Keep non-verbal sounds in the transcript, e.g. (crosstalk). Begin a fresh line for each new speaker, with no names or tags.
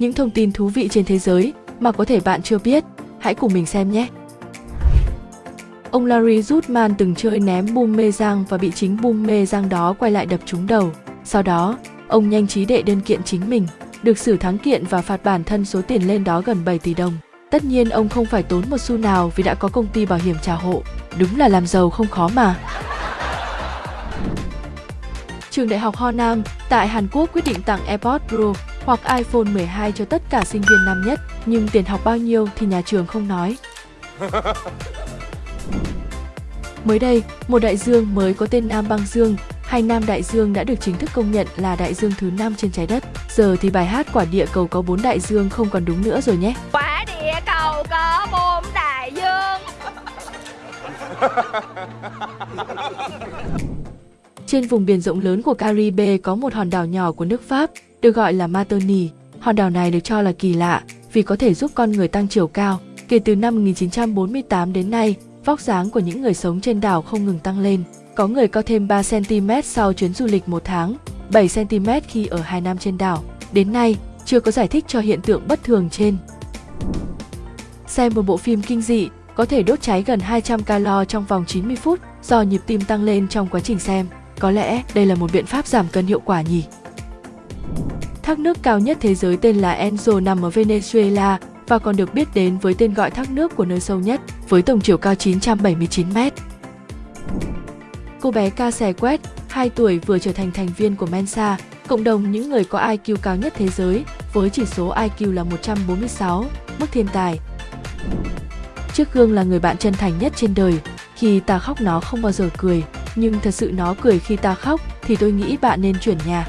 những thông tin thú vị trên thế giới mà có thể bạn chưa biết. Hãy cùng mình xem nhé! Ông Larry Zutman từng chơi ném bum mê giang và bị chính bum mê giang đó quay lại đập trúng đầu. Sau đó, ông nhanh trí đệ đơn kiện chính mình, được xử thắng kiện và phạt bản thân số tiền lên đó gần 7 tỷ đồng. Tất nhiên ông không phải tốn một xu nào vì đã có công ty bảo hiểm trả hộ. Đúng là làm giàu không khó mà. Trường Đại học Ho Nam tại Hàn Quốc quyết định tặng AirPods Pro hoặc iPhone 12 cho tất cả sinh viên năm nhất, nhưng tiền học bao nhiêu thì nhà trường không nói. (laughs) Mới đây, một đại dương mới có tên Nam Băng Dương hay Nam Đại Dương đã được chính thức công nhận là đại dương thứ năm trên trái đất. Giờ thì bài hát Quả địa cầu có bốn đại dương không còn đúng nữa rồi nhé.
Quả địa cầu có bốn đại dương.
Trên vùng biển rộng lớn của Caribe có một hòn đảo nhỏ của nước Pháp, được gọi là Matoni. Hòn đảo này được cho là kỳ lạ vì có thể giúp con người tăng chiều cao. Kể từ năm 1948 đến nay, vóc dáng của những người sống trên đảo không ngừng tăng lên. Có người cao thêm 3cm sau chuyến du lịch một tháng, 7cm khi ở hai năm trên đảo. Đến nay, chưa có giải thích cho hiện tượng bất thường trên. Xem một bộ phim kinh dị có thể đốt cháy gần 200 calo trong vòng 90 phút do nhịp tim tăng lên trong quá trình xem. Có lẽ đây là một biện pháp giảm cân hiệu quả nhỉ? Thác nước cao nhất thế giới tên là Enzo nằm ở Venezuela và còn được biết đến với tên gọi thác nước của nơi sâu nhất, với tổng chiều cao 979 mét. Cô bé Ca Sè Quét, 2 tuổi vừa trở thành thành viên của Mensa, cộng đồng những người có IQ cao nhất thế giới, với chỉ số IQ là 146, mức thiên tài. Trước gương là người bạn chân thành nhất trên đời, khi ta khóc nó không bao giờ cười, nhưng thật sự nó cười khi ta khóc thì tôi nghĩ bạn nên chuyển nhà.